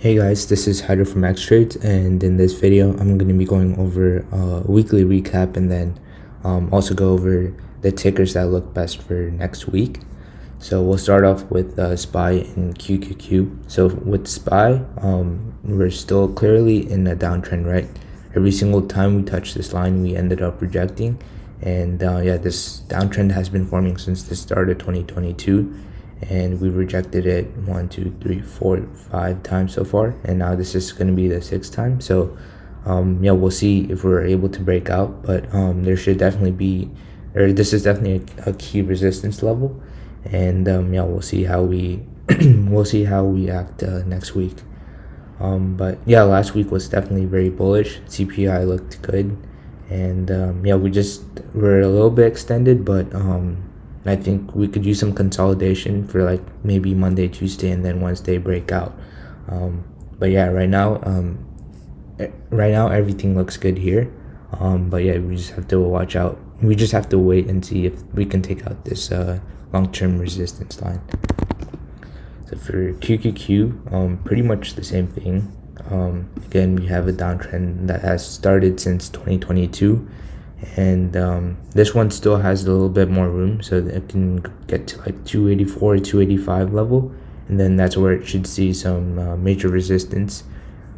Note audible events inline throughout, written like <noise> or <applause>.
Hey guys, this is Hyder from X-Trades and in this video I'm going to be going over a weekly recap and then um, also go over the tickers that look best for next week. So we'll start off with uh, SPY and QQQ. So with SPY, um, we're still clearly in a downtrend, right? Every single time we touch this line, we ended up rejecting. And uh, yeah, this downtrend has been forming since the start of 2022 and we rejected it one two three four five times so far and now this is going to be the sixth time. So um yeah we'll see if we're able to break out but um there should definitely be or this is definitely a, a key resistance level and um yeah we'll see how we <clears throat> we'll see how we act uh, next week. Um but yeah last week was definitely very bullish. Cpi looked good and um yeah we just were a little bit extended but um I think we could use some consolidation for like maybe Monday, Tuesday, and then Wednesday breakout. Um, but yeah, right now, um, right now everything looks good here. Um, but yeah, we just have to watch out. We just have to wait and see if we can take out this uh, long-term resistance line. So for QQQ, um, pretty much the same thing. Um, again, we have a downtrend that has started since 2022 and um, this one still has a little bit more room so it can get to like 284 285 level. And then that's where it should see some uh, major resistance.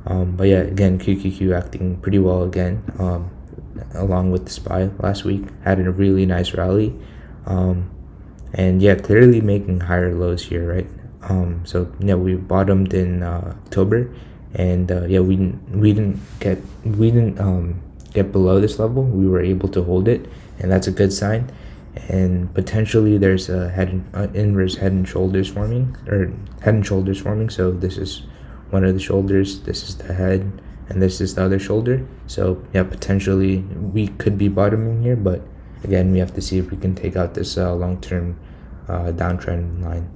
Um, but yeah again QQQ acting pretty well again um, along with the SPY last week. Had a really nice rally. Um, and yeah clearly making higher lows here right? Um, so yeah we bottomed in uh, October. And uh, yeah we we didn't get we didn't um, get below this level we were able to hold it and that's a good sign. And potentially there's a head and, uh, inverse head and shoulders forming or head and shoulders forming. So this is one of the shoulders this is the head and this is the other shoulder. So yeah potentially we could be bottoming here but again we have to see if we can take out this uh, long-term uh, downtrend line.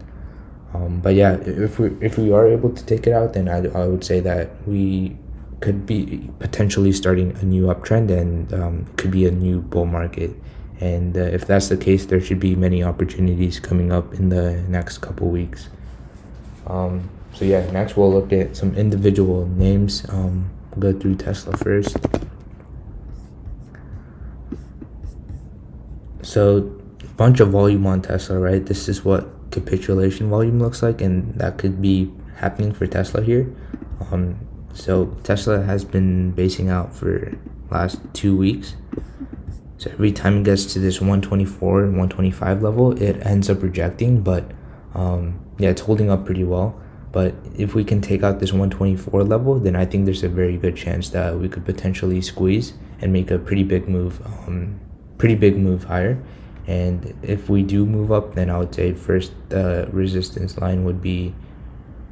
Um, but yeah if we if we are able to take it out then I, I would say that we could be potentially starting a new uptrend and um, could be a new bull market. And uh, if that's the case there should be many opportunities coming up in the next couple weeks. Um, so yeah next we'll look at some individual names. Um, we'll go through tesla first. So bunch of volume on tesla right? This is what capitulation volume looks like and that could be happening for tesla here. Um, so Tesla has been basing out for last two weeks. So every time it gets to this 124 and 125 level, it ends up rejecting, but um, yeah, it's holding up pretty well. But if we can take out this 124 level, then I think there's a very good chance that we could potentially squeeze and make a pretty big move, um, pretty big move higher. And if we do move up, then I would say first uh, resistance line would be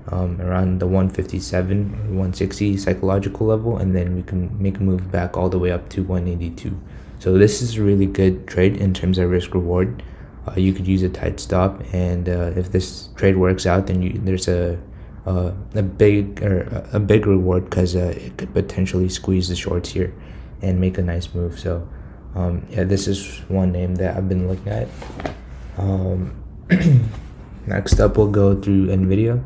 um, around the 157 or 160 psychological level and then we can make a move back all the way up to 182 so this is a really good trade in terms of risk reward. Uh, you could use a tight stop and uh, if this trade works out then you, there's a uh, a big or a big reward because uh, it could potentially squeeze the shorts here and make a nice move. So um, yeah this is one name that I've been looking at. Um, <clears throat> next up we'll go through Nvidia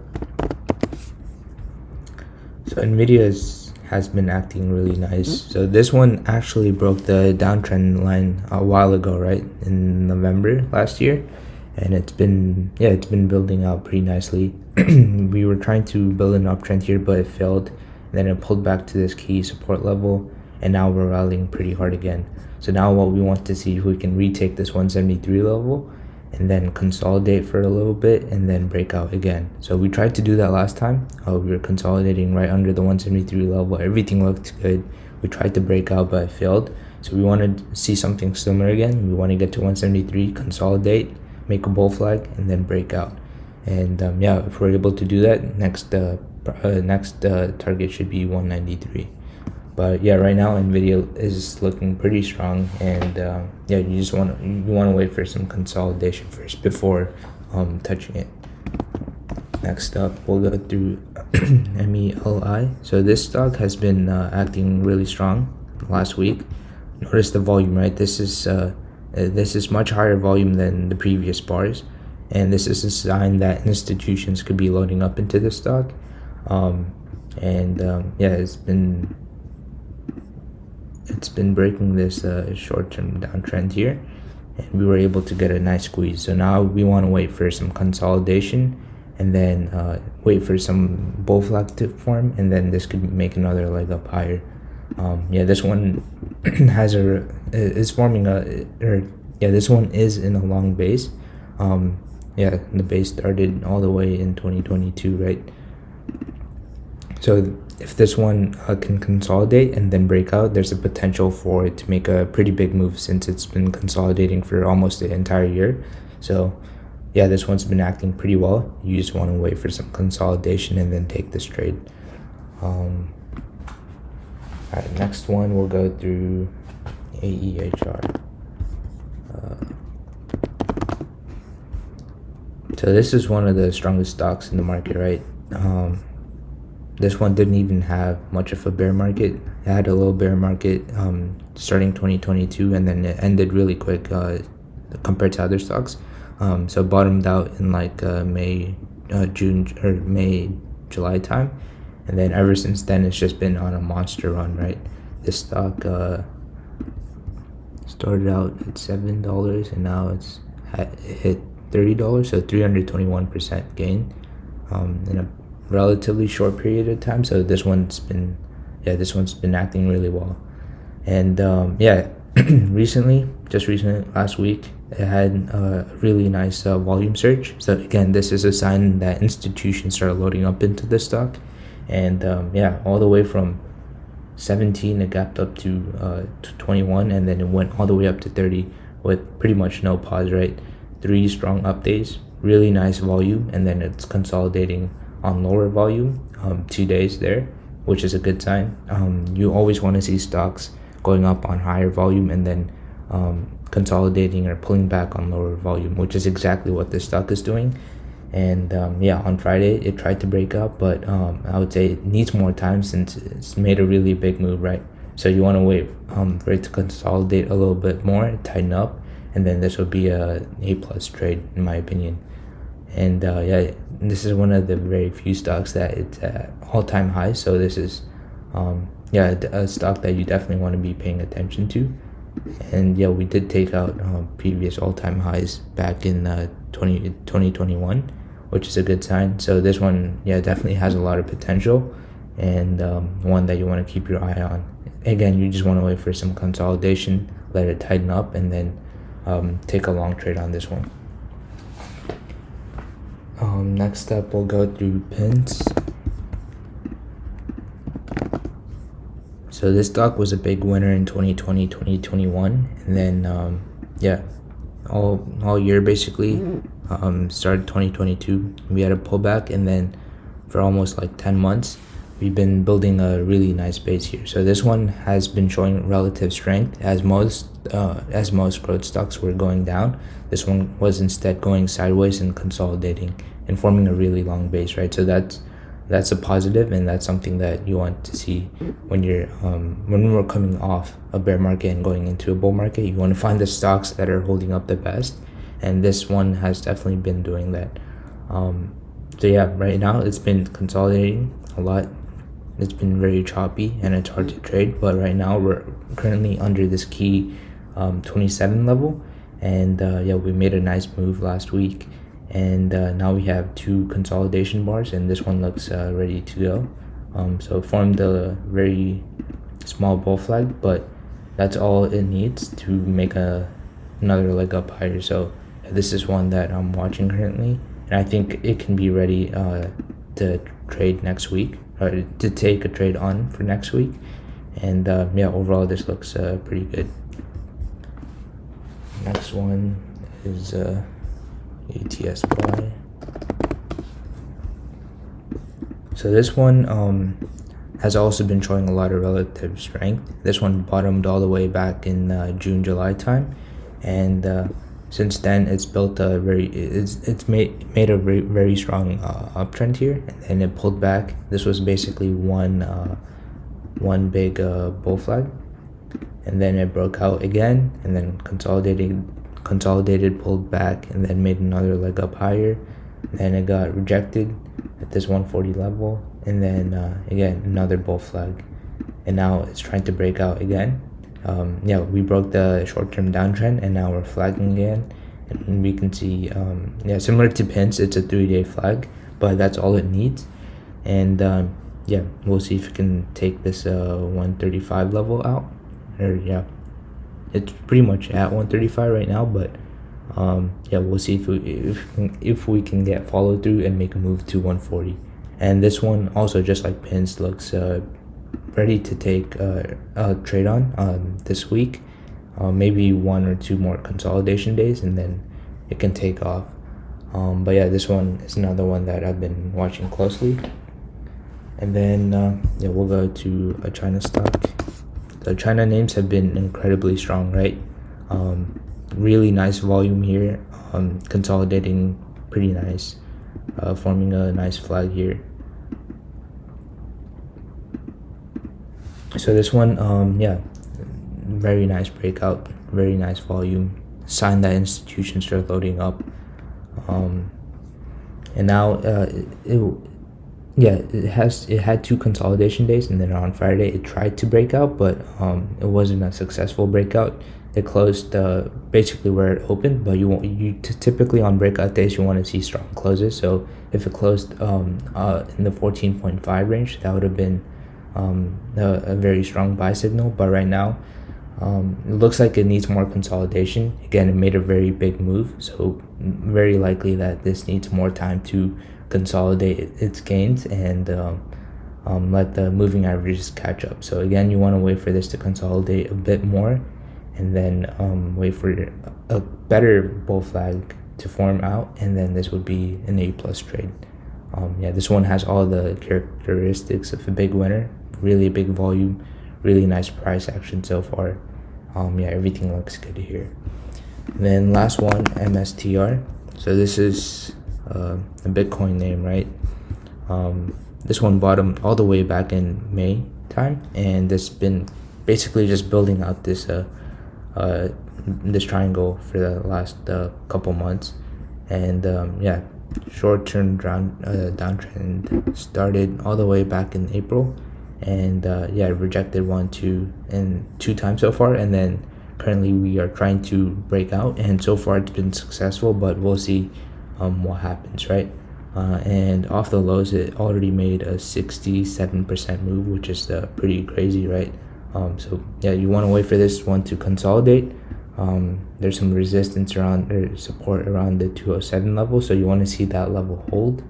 so Nvidia is, has been acting really nice. Mm-hmm. So this one actually broke the downtrend line a while ago, right? In November last year. And it's been, yeah, it's been building out pretty nicely. <clears throat> we were trying to build an uptrend here, but it failed. And then it pulled back to this key support level. And now we're rallying pretty hard again. So now what we want to see if we can retake this 173 level and then consolidate for a little bit and then break out again. So we tried to do that last time. Uh, we were consolidating right under the 173 level. Everything looked good. We tried to break out but it failed. So we want to see something similar again. We want to get to 173 consolidate make a bull flag and then break out. And um, yeah if we're able to do that next uh, uh next uh, target should be 193 but yeah right now nvidia is looking pretty strong and uh, yeah you just want to you want to wait for some consolidation first before um, touching it. Next up we'll go through <clears throat> meli so this stock has been uh, acting really strong last week. Notice the volume right? This is uh, this is much higher volume than the previous bars. And this is a sign that institutions could be loading up into the stock. Um, and um, yeah it's been it's been breaking this uh, short-term downtrend here and we were able to get a nice squeeze. So now we want to wait for some consolidation and then uh, wait for some bull flag to form and then this could make another leg up higher. Um, yeah this one <clears throat> has a is forming a or yeah this one is in a long base. Um, yeah the base started all the way in 2022 right so if this one uh, can consolidate and then break out there's a potential for it to make a pretty big move since it's been consolidating for almost the entire year. So yeah this one's been acting pretty well. You just want to wait for some consolidation and then take this trade. Um, all right next one we'll go through aehr uh, so this is one of the strongest stocks in the market right? Um, this one didn't even have much of a bear market. It had a little bear market um, starting 2022 and then it ended really quick uh, compared to other stocks. Um, so bottomed out in like uh, May, uh, June or May, July time, and then ever since then it's just been on a monster run. Right, this stock uh, started out at seven dollars and now it's hit thirty dollars, so three hundred twenty one percent gain. Um, in a relatively short period of time. So this one's been, yeah, this one's been acting really well, and um, yeah, <clears throat> recently, just recently last week it had a really nice uh, volume surge. So again this is a sign that institutions are loading up into the stock. And um, yeah all the way from 17 it gapped up to, uh, to 21 and then it went all the way up to 30 with pretty much no pause right? Three strong up days really nice volume and then it's consolidating on lower volume um, two days there which is a good sign um, you always want to see stocks going up on higher volume and then um, consolidating or pulling back on lower volume, which is exactly what this stock is doing. And um, yeah, on Friday it tried to break up, but um, I would say it needs more time since it's made a really big move, right? So you want to wait um, for it to consolidate a little bit more, tighten up, and then this will be a A plus trade in my opinion. And uh, yeah, this is one of the very few stocks that it's at all time high. So this is um, yeah a stock that you definitely want to be paying attention to. And yeah we did take out uh, previous all-time highs back in uh, 20, 2021 which is a good sign. So this one yeah definitely has a lot of potential and um, one that you want to keep your eye on. Again you just want to wait for some consolidation let it tighten up and then um, take a long trade on this one um, next up we'll go through pins So this stock was a big winner in 2020, 2021, and then um, yeah, all all year basically. Um, started 2022, we had a pullback, and then for almost like 10 months, we've been building a really nice base here. So this one has been showing relative strength as most uh, as most growth stocks were going down. This one was instead going sideways and consolidating and forming a really long base, right? So that's that's a positive and that's something that you want to see when you're um, when we're coming off a bear market and going into a bull market. You want to find the stocks that are holding up the best and this one has definitely been doing that. Um, so yeah right now it's been consolidating a lot. It's been very choppy and it's hard to trade but right now we're currently under this key um, 27 level and uh, yeah we made a nice move last week and uh, now we have two consolidation bars and this one looks uh, ready to go. Um, so formed a very small bull flag but that's all it needs to make a another leg up higher. So this is one that I'm watching currently and I think it can be ready uh, to trade next week or to take a trade on for next week. And uh, yeah overall this looks uh, pretty good. Next one is uh, ETSY. So this one um, has also been showing a lot of relative strength. This one bottomed all the way back in uh, June, July time, and uh, since then it's built a very it's it's made made a very very strong uh, uptrend here, and then it pulled back. This was basically one uh, one big uh, bull flag, and then it broke out again, and then consolidated consolidated, pulled back, and then made another leg up higher. Then it got rejected at this 140 level, and then uh, again another bull flag. And now it's trying to break out again. Um, yeah we broke the short-term downtrend and now we're flagging again. And we can see um, yeah similar to pins it's a three-day flag but that's all it needs. And um, yeah we'll see if we can take this uh, 135 level out. Or yeah it's pretty much at 135 right now but um, yeah we'll see if we if, if we can get follow through and make a move to 140 and this one also just like pins looks uh, ready to take uh, a trade on um, this week. Uh, maybe one or two more consolidation days and then it can take off. Um, but yeah this one is another one that I've been watching closely. And then uh, yeah we'll go to a China stock the China names have been incredibly strong right? Um, really nice volume here um, consolidating pretty nice uh, forming a nice flag here. So this one um yeah very nice breakout very nice volume. Sign that institutions are loading up. Um and now uh it, it yeah it has it had two consolidation days and then on friday it tried to break out but um it wasn't a successful breakout it closed uh, basically where it opened but you you typically on breakout days you want to see strong closes so if it closed um uh in the 14.5 range that would have been um, a, a, very strong buy signal. But right now, um, it looks like it needs more consolidation. Again, it made a very big move, so very likely that this needs more time to consolidate its gains and um, um, let the moving averages catch up. So again, you want to wait for this to consolidate a bit more and then um, wait for a better bull flag to form out and then this would be an A plus trade. Um, yeah, this one has all the characteristics of a big winner really big volume really nice price action so far um yeah everything looks good here and then last one mstr so this is uh, a bitcoin name right? Um this one bottomed all the way back in may time and it's been basically just building out this uh, uh this triangle for the last uh, couple months. And um yeah short-term down uh, downtrend started all the way back in april. And uh, yeah rejected one two and two times so far. And then currently we are trying to break out and so far it's been successful but we'll see um, what happens right? Uh, and off the lows it already made a 67% move which is uh, pretty crazy right? Um, so yeah you want to wait for this one to consolidate. Um, there's some resistance around or support around the 207 level so you want to see that level hold.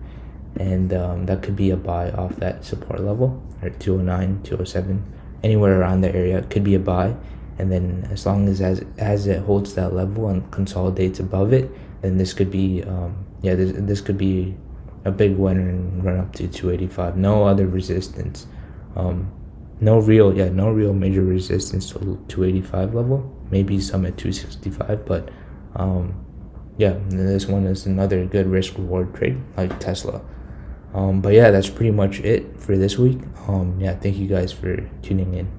And um, that could be a buy off that support level or 209 207 anywhere around the area could be a buy. And then as long as as, as it holds that level and consolidates above it then this could be um, yeah this, this could be a big winner and run up to 285 no other resistance. Um, no real yeah no real major resistance to 285 level. Maybe some at 265 but um, yeah this one is another good risk reward trade like tesla. Um, but yeah that's pretty much it for this week. Um, yeah thank you guys for tuning in